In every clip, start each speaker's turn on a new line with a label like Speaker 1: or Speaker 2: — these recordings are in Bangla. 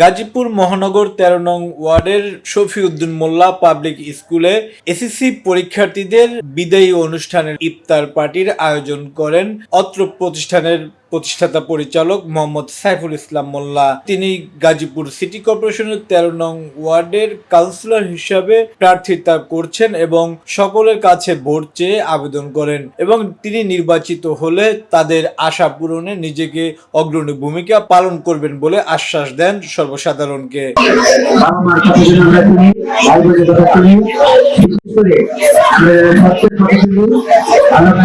Speaker 1: গাজীপুর মহানগর তেরো নং ওয়ার্ডের শফিউদ্দিন মোল্লা পাবলিক স্কুলে এসএসসি পরীক্ষার্থীদের বিদায়ী অনুষ্ঠানের ইফতার পার্টির আয়োজন করেন। অত্র প্রতিষ্ঠানের প্রতিষ্ঠাতা পরিচালক মোহাম্মদ সাইফুল ইসলাম মোল্লা। তিনি গাজীপুর সিটি কর্পোরেশনের তেরো নং ওয়ার্ডের কাউন্সিলর হিসাবে প্রার্থিতা করছেন এবং সকলের কাছে ভোট চেয়ে আবেদন করেন এবং তিনি নির্বাচিত হলে তাদের আশা পূরণে নিজেকে অগ্রণী ভূমিকা পালন করবেন বলে আশ্বাস দেন সর্বসাধারণকে।
Speaker 2: আমরা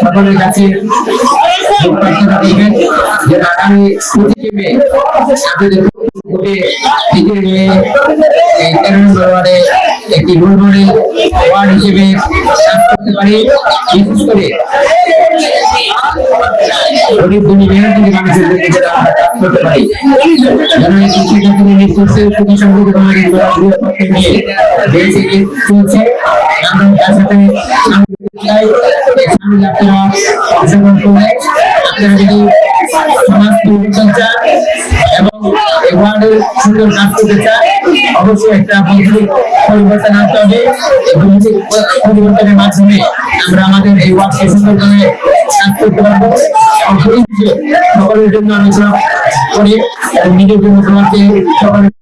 Speaker 2: সকলের কাছে প্রার্থনা করবেন যে আগামী পঁচিশে মে আপনাদের ভোটে টিকে নিয়ে এই তেরো নম্বর ওয়ার্ডে একটি গুলবনে ওয়ার্ড হিসেবে করতে পারি বিশেষ করে গরিব দুনি মেহনতি মানুষের জন্য সুখী সমৃদ্ধ আমাদের বৃহত্তরকে নিয়ে দেশে এবং ওয়ার্ডের সুন্দর কাজ করতে চান অবশ্যই একটা বন্ধু পরিবর্তন আনতে হবে। পরিবর্তনের মাধ্যমে আমরা আমাদের এই ওয়ার্ডকে সুন্দরভাবে কাজ সকলের জন্য আমি করি নিজের জন্য তোমাকে সকলের